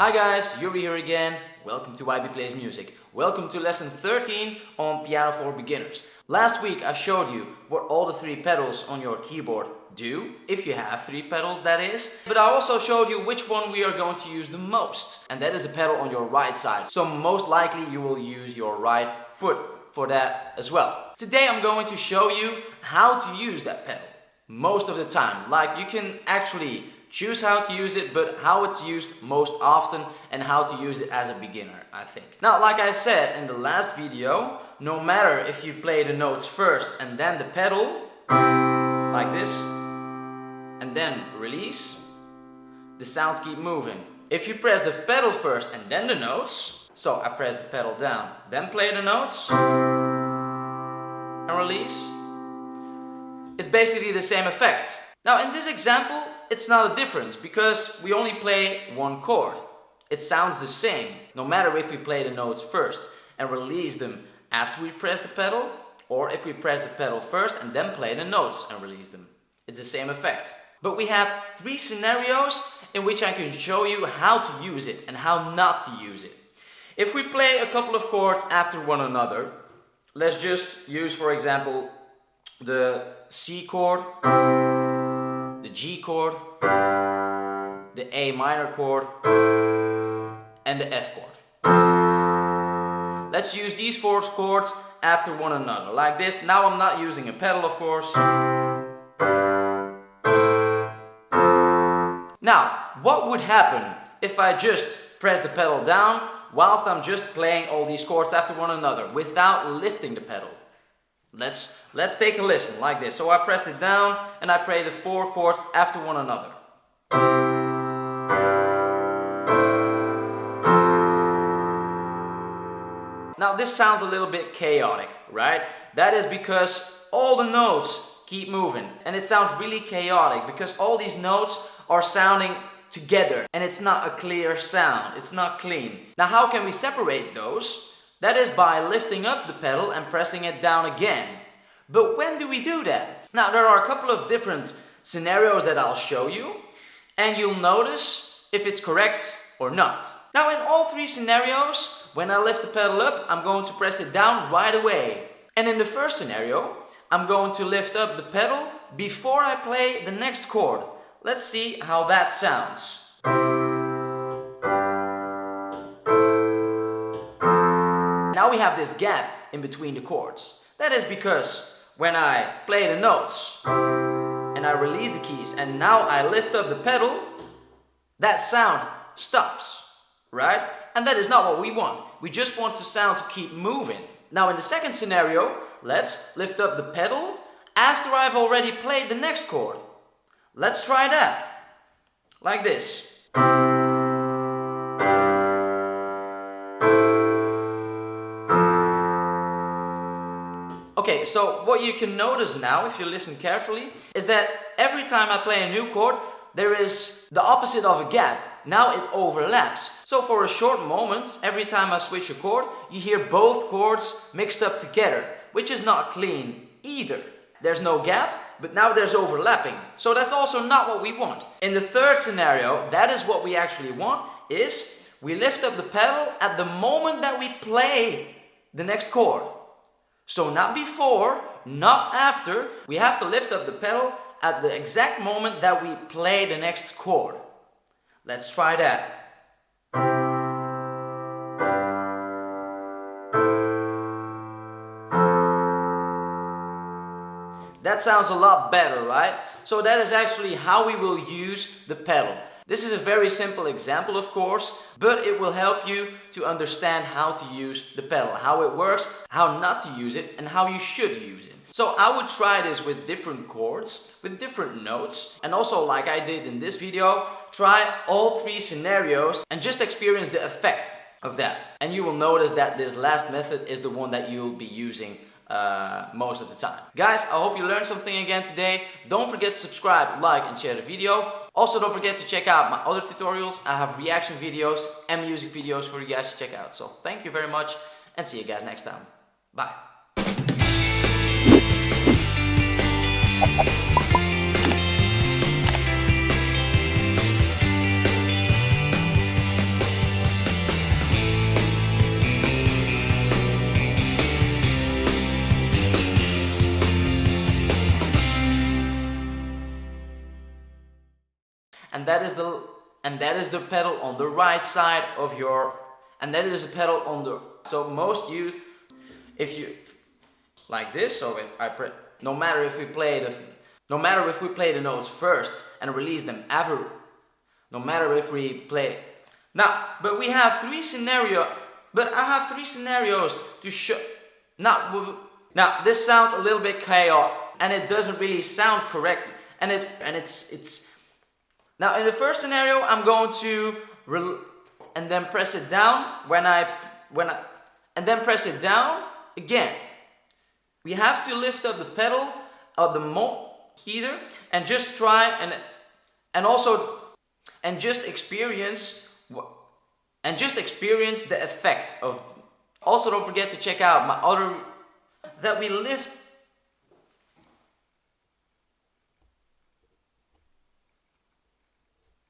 Hi guys, Yuri here again. Welcome to YB Plays Music. Welcome to lesson 13 on Piano for Beginners. Last week I showed you what all the three pedals on your keyboard do, if you have three pedals that is. But I also showed you which one we are going to use the most, and that is the pedal on your right side. So most likely you will use your right foot for that as well. Today I'm going to show you how to use that pedal most of the time. Like you can actually choose how to use it, but how it's used most often and how to use it as a beginner, I think. Now, like I said in the last video, no matter if you play the notes first and then the pedal, like this, and then release, the sounds keep moving. If you press the pedal first and then the notes, so I press the pedal down, then play the notes, and release, it's basically the same effect. Now in this example, it's not a difference because we only play one chord. It sounds the same, no matter if we play the notes first and release them after we press the pedal, or if we press the pedal first and then play the notes and release them. It's the same effect. But we have three scenarios in which I can show you how to use it and how not to use it. If we play a couple of chords after one another, let's just use for example the C chord, the G chord, the A minor chord, and the F chord. Let's use these four chords after one another, like this. Now I'm not using a pedal, of course. Now, what would happen if I just press the pedal down whilst I'm just playing all these chords after one another without lifting the pedal? Let's, let's take a listen like this. So I press it down and I play the four chords after one another. Now this sounds a little bit chaotic, right? That is because all the notes keep moving and it sounds really chaotic because all these notes are sounding together and it's not a clear sound, it's not clean. Now how can we separate those? That is by lifting up the pedal and pressing it down again. But when do we do that? Now there are a couple of different scenarios that I'll show you and you'll notice if it's correct or not. Now in all three scenarios, when I lift the pedal up, I'm going to press it down right away. And in the first scenario, I'm going to lift up the pedal before I play the next chord. Let's see how that sounds. Now we have this gap in between the chords. That is because when I play the notes and I release the keys and now I lift up the pedal, that sound stops, right? And that is not what we want. We just want the sound to keep moving. Now in the second scenario, let's lift up the pedal after I've already played the next chord. Let's try that. Like this. Okay, so what you can notice now, if you listen carefully, is that every time I play a new chord, there is the opposite of a gap. Now it overlaps. So for a short moment, every time I switch a chord, you hear both chords mixed up together, which is not clean either. There's no gap, but now there's overlapping. So that's also not what we want. In the third scenario, that is what we actually want, is we lift up the pedal at the moment that we play the next chord. So not before, not after, we have to lift up the pedal at the exact moment that we play the next chord. Let's try that. That sounds a lot better, right? So that is actually how we will use the pedal. This is a very simple example of course, but it will help you to understand how to use the pedal, how it works, how not to use it and how you should use it. So I would try this with different chords, with different notes and also like I did in this video, try all three scenarios and just experience the effect of that. And you will notice that this last method is the one that you'll be using uh, most of the time. Guys, I hope you learned something again today. Don't forget to subscribe, like and share the video. Also don't forget to check out my other tutorials. I have reaction videos and music videos for you guys to check out. So thank you very much and see you guys next time. Bye. And that is the and that is the pedal on the right side of your and that is the pedal on the so most you if you like this so if I pre no matter if we play the no matter if we play the notes first and release them ever no matter if we play now but we have three scenario but I have three scenarios to show now now this sounds a little bit chaotic and it doesn't really sound correct and it and it's it's now in the first scenario I'm going to and then press it down when I when I and then press it down again. We have to lift up the pedal of the mo either and just try and and also and just experience and just experience the effect of also don't forget to check out my other that we lift